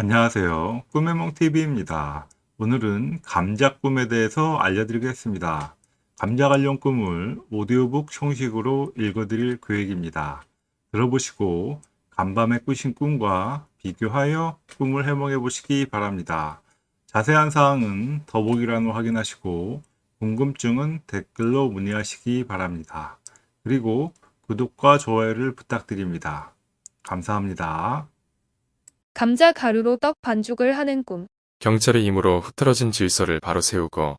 안녕하세요. 꿈의몽TV입니다. 오늘은 감자 꿈에 대해서 알려드리겠습니다. 감자 관련 꿈을 오디오북 형식으로 읽어드릴 계획입니다. 들어보시고 간밤에 꾸신 꿈과 비교하여 꿈을 해몽해 보시기 바랍니다. 자세한 사항은 더보기란을 확인하시고 궁금증은 댓글로 문의하시기 바랍니다. 그리고 구독과 좋아요를 부탁드립니다. 감사합니다. 감자 가루로 떡 반죽을 하는 꿈. 경찰의 힘으로 흐트러진 질서를 바로 세우고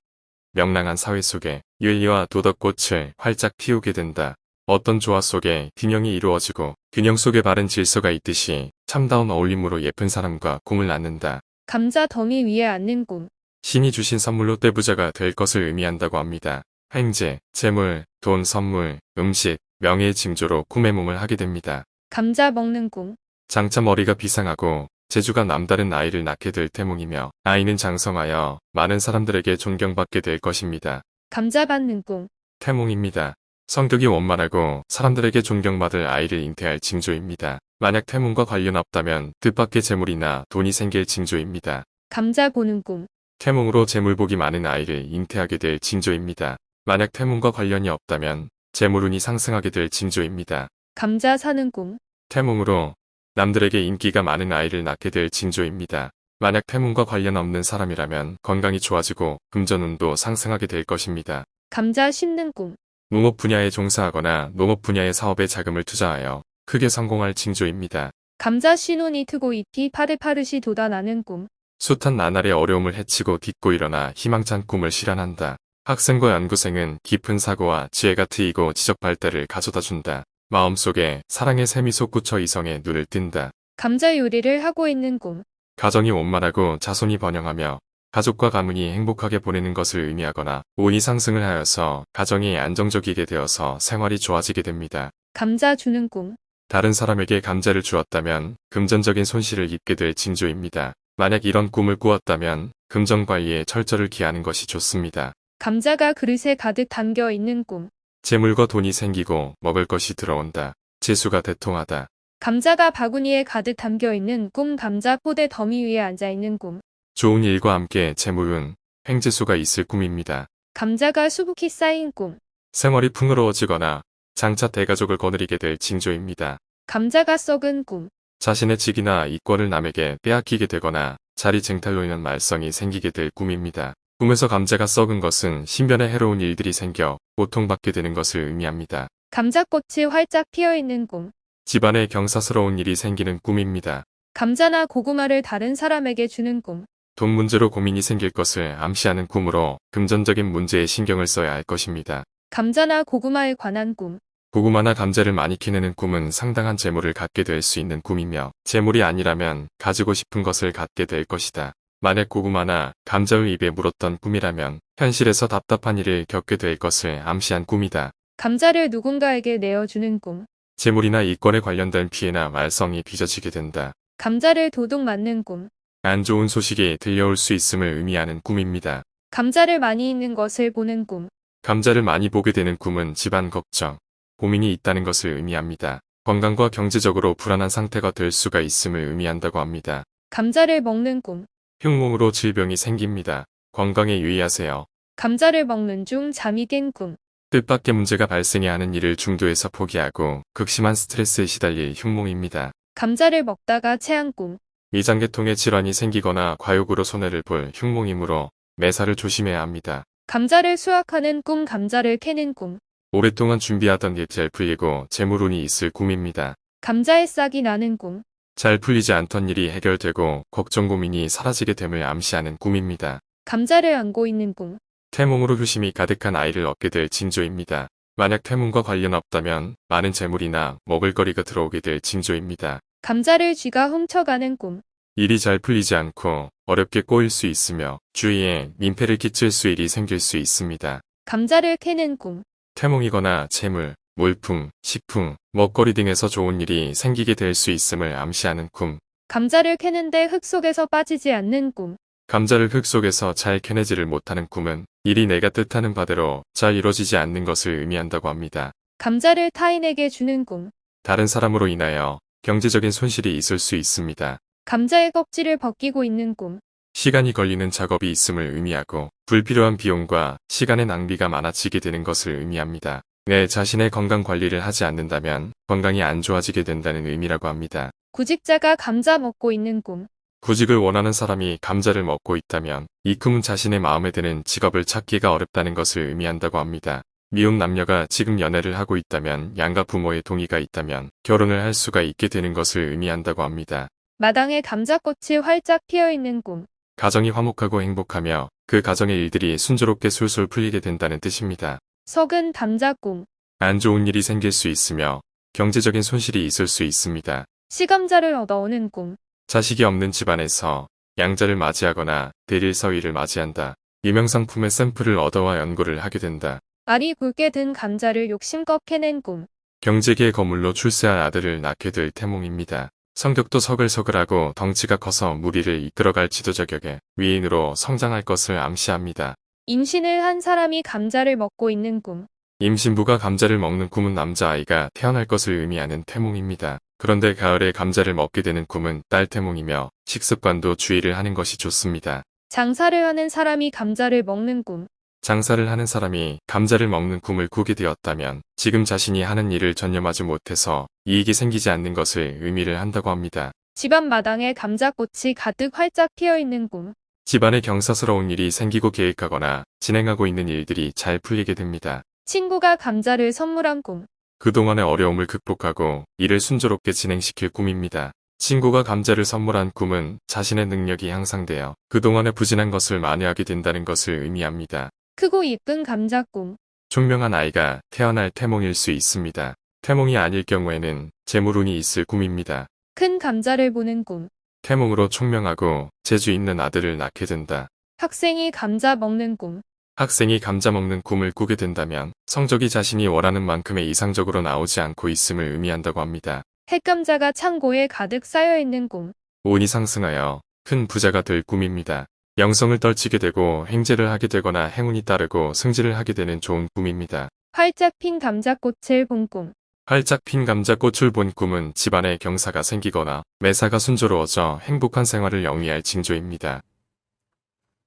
명랑한 사회 속에 윤리와 도덕꽃을 활짝 피우게 된다. 어떤 조화 속에 균형이 이루어지고 균형 속에 바른 질서가 있듯이 참다운 어울림으로 예쁜 사람과 꿈을 낳는다. 감자 덩이 위에 앉는 꿈. 신이 주신 선물로 떼부자가 될 것을 의미한다고 합니다. 횡재, 재물, 돈, 선물, 음식, 명예의 징조로 꿈의 몸을 하게 됩니다. 감자 먹는 꿈. 장차 머리가 비상하고 재주가 남다른 아이를 낳게 될 태몽이며 아이는 장성하여 많은 사람들에게 존경받게 될 것입니다. 감자 받는 꿈. 태몽입니다. 성격이 원만하고 사람들에게 존경받을 아이를 잉태할 징조입니다. 만약 태몽과 관련 없다면 뜻밖의 재물이나 돈이 생길 징조입니다. 감자 보는 꿈. 태몽으로 재물복이 많은 아이를 잉태하게 될 징조입니다. 만약 태몽과 관련이 없다면 재물운이 상승하게 될 징조입니다. 감자 사는 꿈. 태몽으로 남들에게 인기가 많은 아이를 낳게 될 징조입니다. 만약 태몽과 관련 없는 사람이라면 건강이 좋아지고 금전운도 상승하게 될 것입니다. 감자 심는 꿈. 농업 분야에 종사하거나 농업 분야의 사업에 자금을 투자하여 크게 성공할 징조입니다. 감자 신혼이 트고 잎이 파릇파릇이 돋아나는 꿈. 숱한 나날의 어려움을 헤치고 딛고 일어나 희망찬 꿈을 실현한다. 학생과 연구생은 깊은 사고와 지혜가 트이고 지적 발달을 가져다 준다. 마음속에 사랑의 샘이 솟구쳐 이성의 눈을 뜬다. 감자 요리를 하고 있는 꿈. 가정이 원만하고 자손이 번영하며 가족과 가문이 행복하게 보내는 것을 의미하거나 운이 상승을 하여서 가정이 안정적이게 되어서 생활이 좋아지게 됩니다. 감자 주는 꿈. 다른 사람에게 감자를 주었다면 금전적인 손실을 입게 될 징조입니다. 만약 이런 꿈을 꾸었다면 금전 관리에 철저를 기하는 것이 좋습니다. 감자가 그릇에 가득 담겨 있는 꿈. 재물과 돈이 생기고 먹을 것이 들어온다. 재수가 대통하다. 감자가 바구니에 가득 담겨 있는 꿈. 감자 포대 더미 위에 앉아 있는 꿈. 좋은 일과 함께 재물운, 횡재수가 있을 꿈입니다. 감자가 수북히 쌓인 꿈. 생활이 풍요로워지거나 장차 대가족을 거느리게 될 징조입니다. 감자가 썩은 꿈. 자신의 직이나 이권을 남에게 빼앗기게 되거나 자리 쟁탈로 인한 말썽이 생기게 될 꿈입니다. 꿈에서 감자가 썩은 것은 신변에 해로운 일들이 생겨 고통받게 되는 것을 의미합니다. 감자꽃이 활짝 피어 있는 꿈. 집안에 경사스러운 일이 생기는 꿈입니다. 감자나 고구마를 다른 사람에게 주는 꿈. 돈 문제로 고민이 생길 것을 암시하는 꿈으로 금전적인 문제에 신경을 써야 할 것입니다. 감자나 고구마에 관한 꿈. 고구마나 감자를 많이 키우는 꿈은 상당한 재물을 갖게 될 수 있는 꿈이며 재물이 아니라면 가지고 싶은 것을 갖게 될 것이다. 만약 고구마나 감자의 입에 물었던 꿈이라면 현실에서 답답한 일을 겪게 될 것을 암시한 꿈이다. 감자를 누군가에게 내어주는 꿈. 재물이나 이권에 관련된 피해나 말썽이 빚어지게 된다. 감자를 도둑 맞는 꿈. 안 좋은 소식이 들려올 수 있음을 의미하는 꿈입니다. 감자를 많이 있는 것을 보는 꿈. 감자를 많이 보게 되는 꿈은 집안 걱정, 고민이 있다는 것을 의미합니다. 건강과 경제적으로 불안한 상태가 될 수가 있음을 의미한다고 합니다. 감자를 먹는 꿈. 흉몽으로 질병이 생깁니다. 건강에 유의하세요. 감자를 먹는 중 잠이 깬 꿈. 뜻밖의 문제가 발생해 하는 일을 중도에서 포기하고 극심한 스트레스에 시달릴 흉몽입니다. 감자를 먹다가 체한 꿈. 위장계통에 질환이 생기거나 과욕으로 손해를 볼 흉몽이므로 매사를 조심해야 합니다. 감자를 수확하는 꿈. 감자를 캐는 꿈. 오랫동안 준비하던 일잘 풀리고 재물운이 있을 꿈입니다. 감자에 싹이 나는 꿈. 잘 풀리지 않던 일이 해결되고 걱정 고민이 사라지게 됨을 암시하는 꿈입니다. 감자를 안고 있는 꿈. 태몽으로 효심이 가득한 아이를 얻게 될 징조입니다. 만약 태몽과 관련 없다면 많은 재물이나 먹을거리가 들어오게 될 징조입니다. 감자를 쥐가 훔쳐가는 꿈. 일이 잘 풀리지 않고 어렵게 꼬일 수 있으며 주위에 민폐를 끼칠 수 일이 생길 수 있습니다. 감자를 캐는 꿈. 태몽이거나 재물, 물품, 식품, 먹거리 등에서 좋은 일이 생기게 될 수 있음을 암시하는 꿈. 감자를 캐는데 흙 속에서 빠지지 않는 꿈. 감자를 흙 속에서 잘 캐내지를 못하는 꿈은 일이 내가 뜻하는 바대로 잘 이루어지지 않는 것을 의미한다고 합니다. 감자를 타인에게 주는 꿈. 다른 사람으로 인하여 경제적인 손실이 있을 수 있습니다. 감자의 껍질을 벗기고 있는 꿈. 시간이 걸리는 작업이 있음을 의미하고 불필요한 비용과 시간의 낭비가 많아지게 되는 것을 의미합니다. 내 자신의 건강 관리를 하지 않는다면 건강이 안 좋아지게 된다는 의미라고 합니다. 구직자가 감자 먹고 있는 꿈. 구직을 원하는 사람이 감자를 먹고 있다면 이 꿈은 자신의 마음에 드는 직업을 찾기가 어렵다는 것을 의미한다고 합니다. 미혼 남녀가 지금 연애를 하고 있다면 양가 부모의 동의가 있다면 결혼을 할 수가 있게 되는 것을 의미한다고 합니다. 마당에 감자꽃이 활짝 피어 있는 꿈. 가정이 화목하고 행복하며 그 가정의 일들이 순조롭게 술술 풀리게 된다는 뜻입니다. 석은 감자 꿈. 안 좋은 일이 생길 수 있으며 경제적인 손실이 있을 수 있습니다. 시감자를 얻어오는 꿈. 자식이 없는 집안에서 양자를 맞이하거나 대릴 서위를 맞이한다. 유명상품의 샘플을 얻어와 연구를 하게 된다. 알이 굵게 든 감자를 욕심껏 캐낸 꿈. 경제계의 거물로 출세할 아들을 낳게 될 태몽입니다. 성격도 서글서글하고 덩치가 커서 무리를 이끌어갈 지도자격의 위인으로 성장할 것을 암시합니다. 임신을 한 사람이 감자를 먹고 있는 꿈. 임신부가 감자를 먹는 꿈은 남자아이가 태어날 것을 의미하는 태몽입니다. 그런데 가을에 감자를 먹게 되는 꿈은 딸 태몽이며 식습관도 주의를 하는 것이 좋습니다. 장사를 하는 사람이 감자를 먹는 꿈. 장사를 하는 사람이 감자를 먹는 꿈을 꾸게 되었다면 지금 자신이 하는 일을 전념하지 못해서 이익이 생기지 않는 것을 의미를 한다고 합니다. 집안 마당에 감자꽃이 가득 활짝 피어 있는 꿈. 집안에 경사스러운 일이 생기고 계획하거나 진행하고 있는 일들이 잘 풀리게 됩니다. 친구가 감자를 선물한 꿈. 그동안의 어려움을 극복하고 일을 순조롭게 진행시킬 꿈입니다. 친구가 감자를 선물한 꿈은 자신의 능력이 향상되어 그동안의 부진한 것을 만회하게 된다는 것을 의미합니다. 크고 이쁜 감자 꿈. 총명한 아이가 태어날 태몽일 수 있습니다. 태몽이 아닐 경우에는 재물운이 있을 꿈입니다. 큰 감자를 보는 꿈. 태몽으로 총명하고 재주 있는 아들을 낳게 된다. 학생이 감자 먹는 꿈. 학생이 감자 먹는 꿈을 꾸게 된다면 성적이 자신이 원하는 만큼의 이상적으로 나오지 않고 있음을 의미한다고 합니다. 핵감자가 창고에 가득 쌓여 있는 꿈. 운이 상승하여 큰 부자가 될 꿈입니다. 영성을 떨치게 되고 행제를 하게 되거나 행운이 따르고 승진을 하게 되는 좋은 꿈입니다. 활짝 핀 감자꽃을 본 꿈. 활짝 핀 감자꽃을 본 꿈은 집안에 경사가 생기거나 매사가 순조로워져 행복한 생활을 영위할 징조입니다.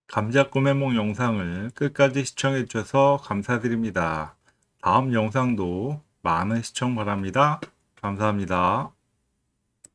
감자 꿈해몽 영상을 끝까지 시청해 주셔서 감사드립니다. 다음 영상도 많은 시청 바랍니다. 감사합니다.